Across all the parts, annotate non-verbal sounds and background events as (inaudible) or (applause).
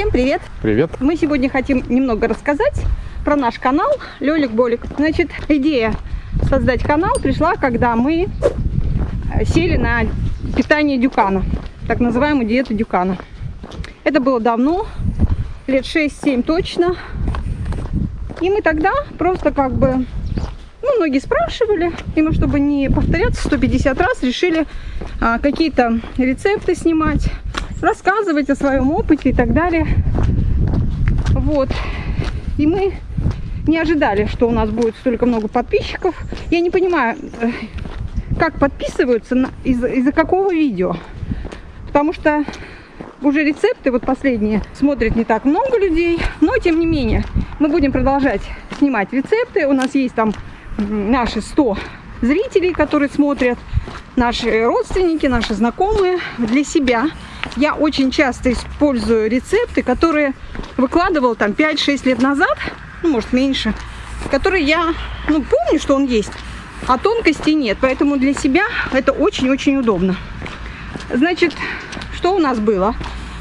Всем привет! Привет! Мы сегодня хотим немного рассказать про наш канал Лёлик Болик. Значит, идея создать канал пришла, когда мы сели на питание Дюкана, так называемую диету Дюкана. Это было давно, лет 6-7 точно. И мы тогда просто как бы, ну, многие спрашивали, и мы, чтобы не повторяться 150 раз, решили а, какие-то рецепты снимать, рассказывать о своем опыте и так далее. Вот. И мы не ожидали, что у нас будет столько много подписчиков. Я не понимаю, э, как подписываются, из-за из какого видео. Потому что уже рецепты, вот последние, смотрят не так много людей. Но, тем не менее, мы будем продолжать снимать рецепты. У нас есть там наши 100 зрителей, которые смотрят, наши родственники, наши знакомые для себя я очень часто использую рецепты, которые выкладывал там 5-6 лет назад, ну, может, меньше, которые я, ну, помню, что он есть, а тонкостей нет. Поэтому для себя это очень-очень удобно. Значит, что у нас было?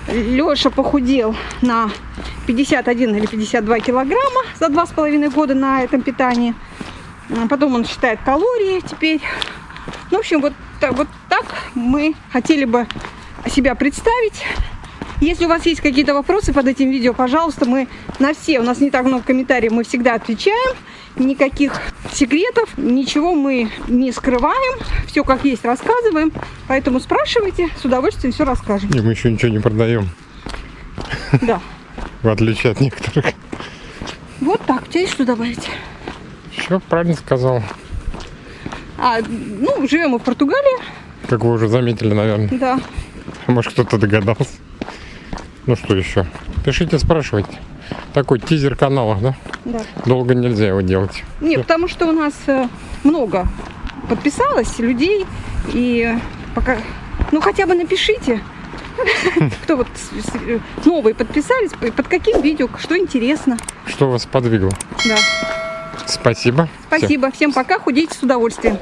Леша похудел на 51 или 52 килограмма за 2,5 года на этом питании. Потом он считает калории теперь. Ну, в общем, вот, вот так мы хотели бы себя представить. Если у вас есть какие-то вопросы под этим видео, пожалуйста, мы на все, у нас не так много комментариев, мы всегда отвечаем. Никаких секретов, ничего мы не скрываем, все как есть рассказываем. Поэтому спрашивайте, с удовольствием все расскажем. И мы еще ничего не продаем. Да. (laughs) В отличие от некоторых. Вот так, у тебя есть что добавить? Все правильно сказал. А, ну, живем мы в Португалии. Как вы уже заметили, наверное. Да. Может, кто-то догадался. Ну что еще? Пишите, спрашивайте. Такой тизер канала, да? Да. Долго нельзя его делать. Не, потому что у нас э, много подписалось людей. И пока... Ну, хотя бы напишите, (laughs) кто вот новые подписались, под каким видео, что интересно. Что вас подвигло? Да. Спасибо. Спасибо. Всем пока. Худейте с удовольствием.